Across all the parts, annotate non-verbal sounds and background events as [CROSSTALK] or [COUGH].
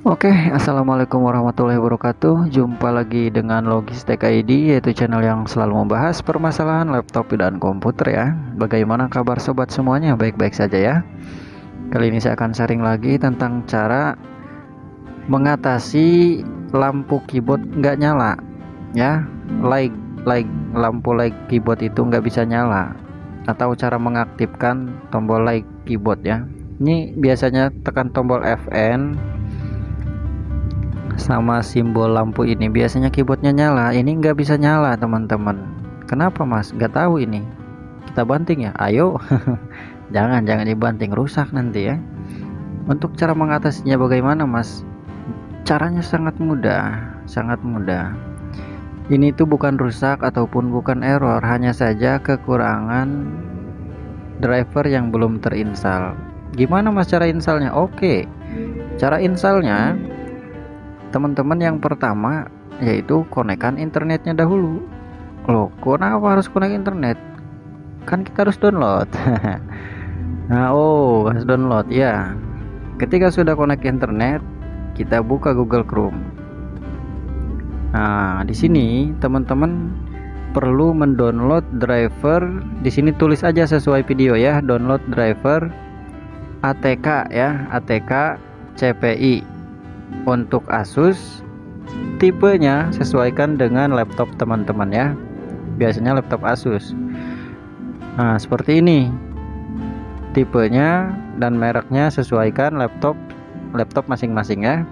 Oke, assalamualaikum warahmatullahi wabarakatuh. Jumpa lagi dengan Logistek ID, yaitu channel yang selalu membahas permasalahan laptop dan komputer ya. Bagaimana kabar sobat semuanya? Baik-baik saja ya. Kali ini saya akan sharing lagi tentang cara mengatasi lampu keyboard nggak nyala, ya. Like, like lampu like keyboard itu nggak bisa nyala, atau cara mengaktifkan tombol like keyboard ya. Ini biasanya tekan tombol Fn sama simbol lampu ini biasanya keyboardnya nyala. Ini nggak bisa nyala teman-teman. Kenapa mas? Nggak tahu ini. Kita banting ya? Ayo. [LAUGHS] Jangan jangan dibanting. Rusak nanti ya. Untuk cara mengatasinya bagaimana mas? Caranya sangat mudah. Sangat mudah. Ini tuh bukan rusak ataupun bukan error. Hanya saja kekurangan driver yang belum terinstall. Gimana mas cara installnya? Oke. Cara installnya teman-teman yang pertama yaitu konekkan internetnya dahulu. Loh kenapa harus konek internet? Kan kita harus download. [LAUGHS] Nah oh harus download ya. Ketika sudah konek internet kita buka Google Chrome. Nah di sini teman-teman perlu mendownload driver. Di sini tulis aja sesuai video ya. Download driver ATK ya. ATK CPI untuk Asus tipenya sesuaikan dengan laptop teman-teman ya. Biasanya laptop Asus. Nah seperti ini. Tipenya dan mereknya sesuaikan laptop laptop masing-masing ya.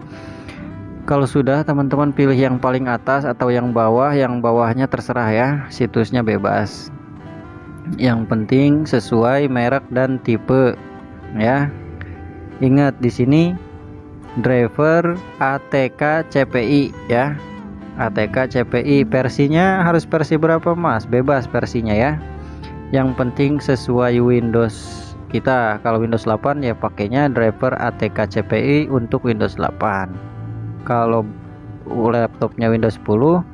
Kalau sudah teman-teman pilih yang paling atas atau yang bawah yang bawahnya terserah ya. Situsnya bebas. Yang penting sesuai merek dan tipe ya. Ingat di sini driver ATK CPI ya. ATK CPI versinya harus versi berapa mas? Bebas versinya ya. Yang penting sesuai Windows kita. Kalau Windows 8 ya pakainya driver ATK CPI untuk Windows 8 kalau laptopnya Windows 10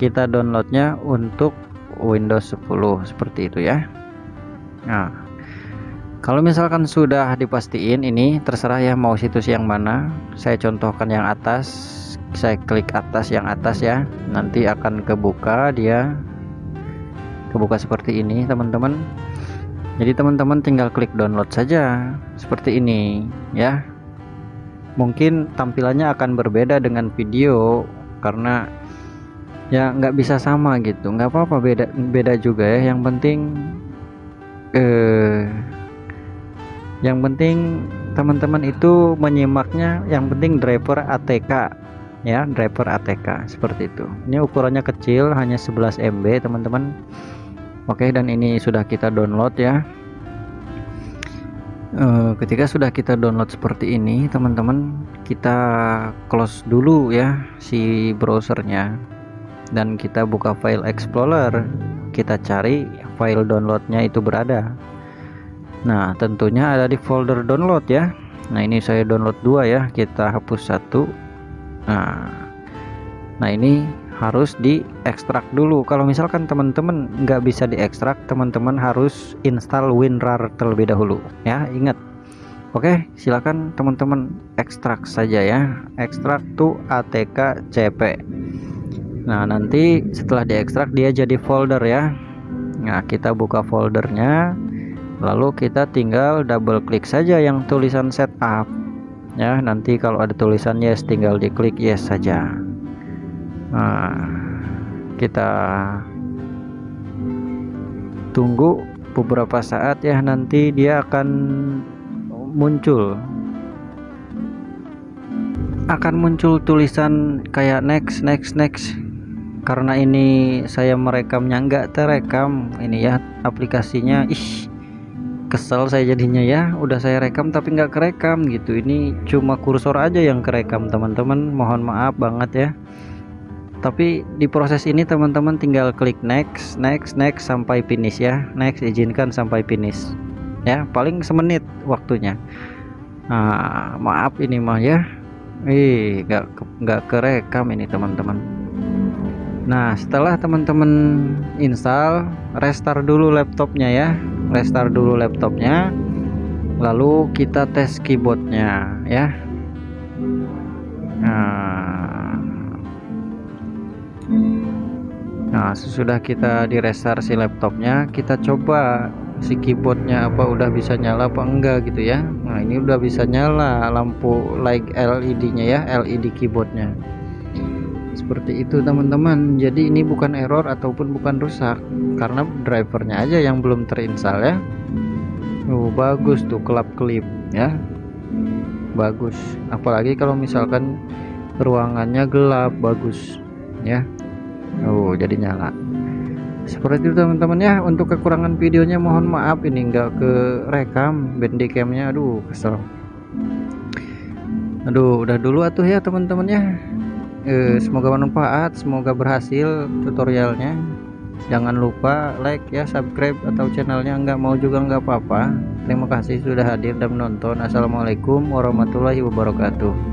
kita downloadnya untuk Windows 10 seperti itu ya. Nah kalau misalkan sudah dipastiin ini terserah ya mau situs yang mana. Saya contohkan yang atas saya klik atas yang atas ya. Nanti akan kebuka dia. Kebuka seperti ini teman-teman. Jadi teman-teman tinggal klik download saja seperti ini ya. Mungkin tampilannya akan berbeda dengan video karena ya nggak bisa sama gitu. Nggak apa-apa beda beda juga ya. Yang penting eh yang penting teman-teman itu menyimaknya yang penting driver ATK ya driver ATK seperti itu. Ini ukurannya kecil hanya 11 MB teman-teman. Oke dan ini sudah kita download ya. E, ketika sudah kita download seperti ini teman-teman kita close dulu ya si browsernya. Dan kita buka file explorer. Kita cari file downloadnya itu berada Nah tentunya ada di folder download ya. Nah ini saya download dua ya. Kita hapus satu. Nah Nah ini harus diekstrak dulu. Kalau misalkan teman-teman nggak bisa diekstrak teman-teman harus install WinRAR terlebih dahulu. Ya ingat. Oke silakan teman-teman ekstrak saja ya. Ekstrak to ATK CP Nah nanti setelah diekstrak dia jadi folder ya. Nah kita buka foldernya lalu kita tinggal double klik saja yang tulisan setup. Ya nanti kalau ada tulisan yes tinggal diklik yes saja. Nah, kita tunggu beberapa saat ya nanti dia akan muncul. Akan muncul tulisan kayak next next next. Karena ini saya merekamnya nggak terekam. Ini ya aplikasinya. Ih kesel saya jadinya ya. Udah saya rekam tapi nggak kerekam gitu. Ini cuma kursor aja yang kerekam teman-teman. Mohon maaf banget ya. Tapi di proses ini teman-teman tinggal klik next next next sampai finish ya. Next izinkan sampai finish. Ya paling semenit waktunya. Nah, maaf ini mah ya. Ih nggak nggak kerekam ini teman-teman. Nah setelah teman-teman install restart dulu laptopnya ya restart dulu laptopnya lalu kita tes keyboardnya ya. Nah, nah sesudah kita di restart si laptopnya kita coba si keyboardnya apa udah bisa nyala apa enggak gitu ya. Nah ini udah bisa nyala lampu like LED nya ya LED keyboardnya seperti itu teman-teman. Jadi ini bukan error ataupun bukan rusak. Karena drivernya aja yang belum terinstall ya. Oh bagus tuh kelap klip ya. Bagus. Apalagi kalau misalkan ruangannya gelap bagus ya. Oh jadi nyala. Seperti itu teman-teman ya. Untuk kekurangan videonya mohon maaf. Ini enggak ke rekam bandicamnya. Aduh kesel. Aduh udah dulu atuh ya teman-teman ya eh, semoga bermanfaat semoga berhasil tutorialnya. Jangan lupa like ya subscribe atau channelnya. Nggak mau juga nggak apa-apa. Terima kasih sudah hadir dan menonton. Assalamualaikum warahmatullahi wabarakatuh